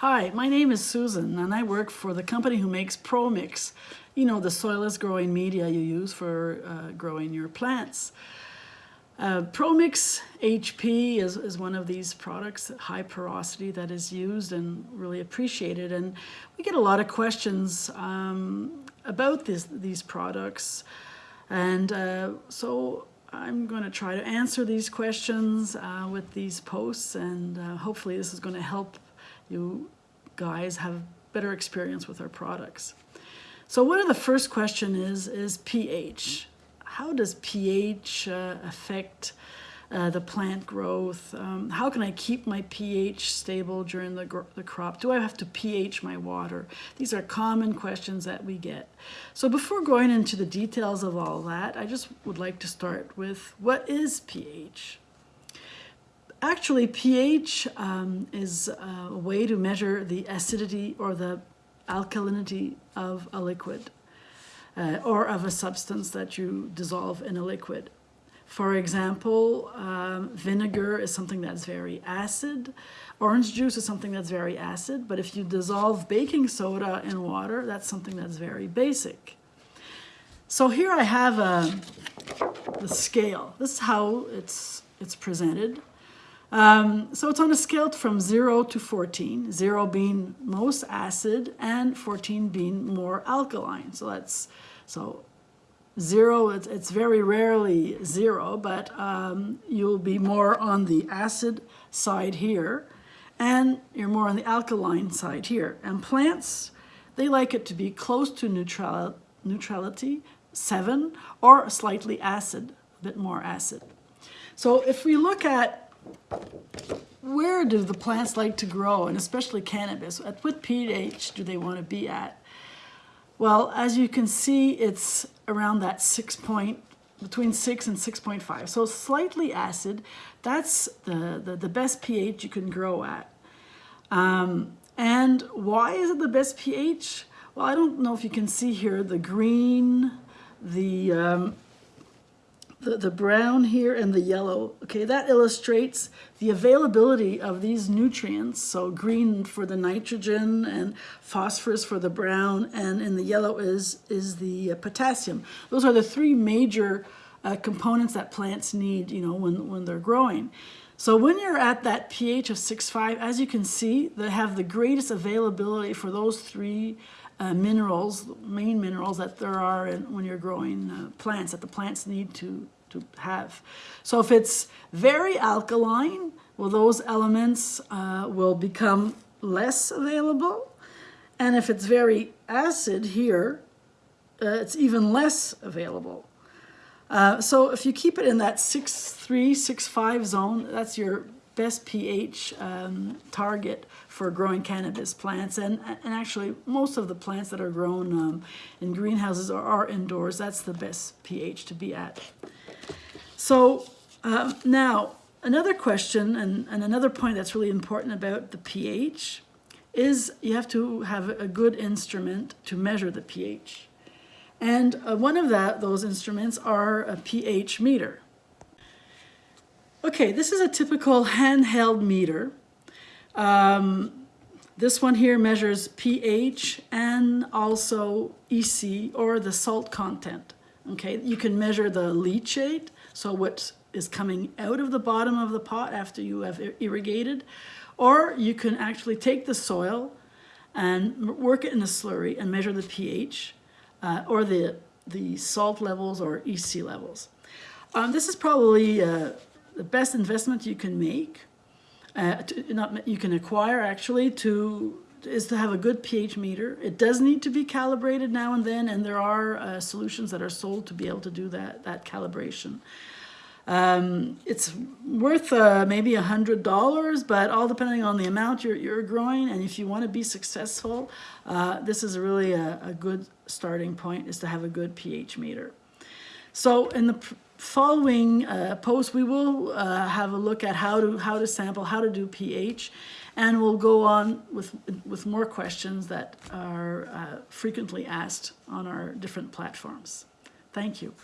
Hi, my name is Susan and I work for the company who makes ProMix. You know, the soilless growing media you use for uh, growing your plants. Uh, ProMix HP is, is one of these products, high porosity that is used and really appreciated. And we get a lot of questions um, about this, these products. And uh, so I'm going to try to answer these questions uh, with these posts and uh, hopefully this is going to help you guys have better experience with our products. So one of the first question is, is pH. How does pH uh, affect uh, the plant growth? Um, how can I keep my pH stable during the, the crop? Do I have to pH my water? These are common questions that we get. So before going into the details of all that, I just would like to start with what is pH? Actually, pH um, is a way to measure the acidity or the alkalinity of a liquid uh, or of a substance that you dissolve in a liquid. For example, um, vinegar is something that's very acid. Orange juice is something that's very acid, but if you dissolve baking soda in water, that's something that's very basic. So here I have a, the scale. This is how it's, it's presented. Um, so it's on a scale from 0 to 14, 0 being most acid and 14 being more alkaline. So that's, so 0, it's, it's very rarely 0, but um, you'll be more on the acid side here and you're more on the alkaline side here. And plants, they like it to be close to neutral, neutrality, 7, or slightly acid, a bit more acid. So if we look at where do the plants like to grow, and especially cannabis? At what pH do they want to be at? Well, as you can see, it's around that six point, between six and 6.5. So slightly acid, that's the, the, the, best pH you can grow at. Um, and why is it the best pH? Well, I don't know if you can see here the green, the um, the, the brown here and the yellow, okay, that illustrates the availability of these nutrients. So green for the nitrogen and phosphorus for the brown, and in the yellow is, is the uh, potassium. Those are the three major uh, components that plants need, you know, when, when they're growing. So when you're at that pH of 6.5, as you can see, they have the greatest availability for those three uh, minerals, main minerals that there are in, when you're growing uh, plants, that the plants need to, to have. So if it's very alkaline, well, those elements uh, will become less available. And if it's very acid here, uh, it's even less available. Uh, so if you keep it in that 6.3, 6.5 zone, that's your best pH um, target for growing cannabis plants. And, and actually, most of the plants that are grown um, in greenhouses or are indoors, that's the best pH to be at. So um, now, another question and, and another point that's really important about the pH is you have to have a good instrument to measure the pH. And uh, one of that, those instruments are a pH meter. Okay, this is a typical handheld meter. Um, this one here measures pH and also EC or the salt content. Okay, you can measure the leachate, so what is coming out of the bottom of the pot after you have irrigated, or you can actually take the soil and work it in a slurry and measure the pH uh, or the, the salt levels or EC levels. Um, this is probably uh, the best investment you can make, uh, to, not you can acquire actually to is to have a good pH meter. It does need to be calibrated now and then, and there are uh, solutions that are sold to be able to do that, that calibration. Um, it's worth uh, maybe a hundred dollars, but all depending on the amount you're, you're growing. And if you want to be successful, uh, this is really a, a, good starting point is to have a good pH meter. So in the following uh, post, we will uh, have a look at how to, how to sample, how to do pH, and we'll go on with, with more questions that are uh, frequently asked on our different platforms. Thank you.